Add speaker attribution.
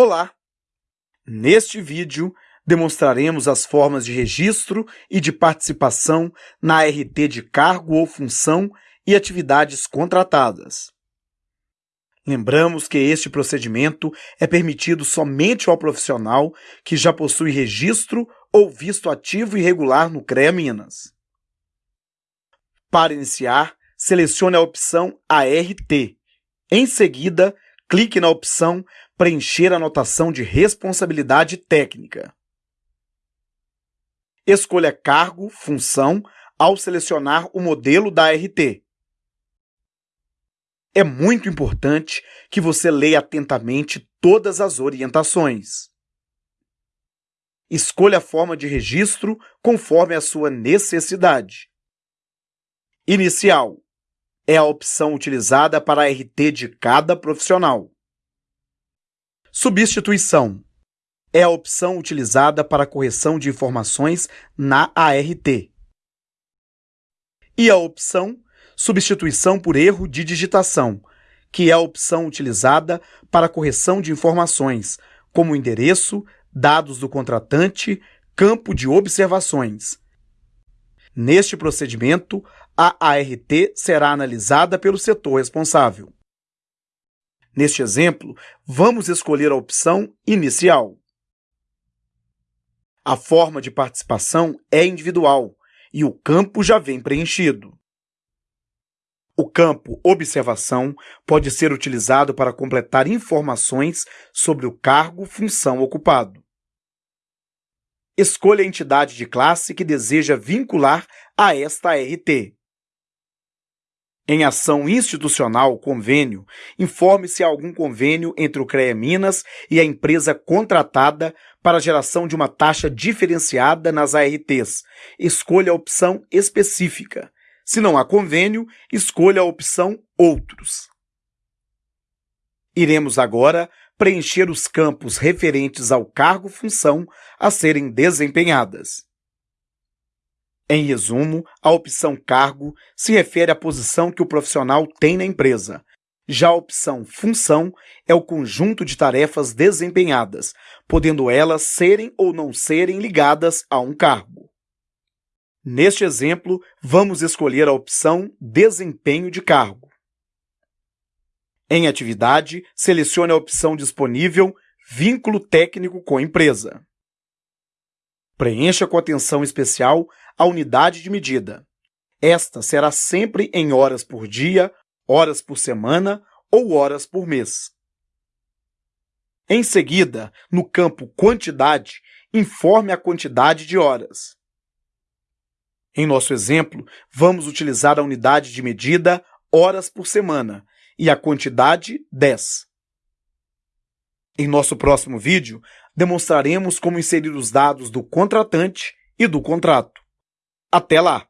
Speaker 1: Olá! Neste vídeo, demonstraremos as formas de registro e de participação na RT de cargo ou função e atividades contratadas. Lembramos que este procedimento é permitido somente ao profissional que já possui registro ou visto ativo e regular no CREA Minas. Para iniciar, selecione a opção ART. Em seguida, clique na opção Preencher a notação de responsabilidade técnica. Escolha cargo, função, ao selecionar o modelo da RT. É muito importante que você leia atentamente todas as orientações. Escolha a forma de registro conforme a sua necessidade. Inicial é a opção utilizada para a RT de cada profissional. Substituição é a opção utilizada para correção de informações na ART. E a opção Substituição por erro de digitação, que é a opção utilizada para correção de informações, como endereço, dados do contratante, campo de observações. Neste procedimento, a ART será analisada pelo setor responsável. Neste exemplo, vamos escolher a opção Inicial. A forma de participação é individual e o campo já vem preenchido. O campo Observação pode ser utilizado para completar informações sobre o cargo função ocupado. Escolha a entidade de classe que deseja vincular a esta ART. Em ação institucional, convênio, informe se há algum convênio entre o CREA Minas e a empresa contratada para a geração de uma taxa diferenciada nas ARTs. Escolha a opção específica. Se não há convênio, escolha a opção Outros. Iremos agora preencher os campos referentes ao cargo-função a serem desempenhadas. Em resumo, a opção cargo se refere à posição que o profissional tem na empresa. Já a opção função é o conjunto de tarefas desempenhadas, podendo elas serem ou não serem ligadas a um cargo. Neste exemplo, vamos escolher a opção desempenho de cargo. Em atividade, selecione a opção disponível vínculo técnico com empresa. Preencha com atenção especial a unidade de medida. Esta será sempre em horas por dia, horas por semana ou horas por mês. Em seguida, no campo Quantidade, informe a quantidade de horas. Em nosso exemplo, vamos utilizar a unidade de medida horas por semana e a quantidade 10. Em nosso próximo vídeo, demonstraremos como inserir os dados do contratante e do contrato. Até lá!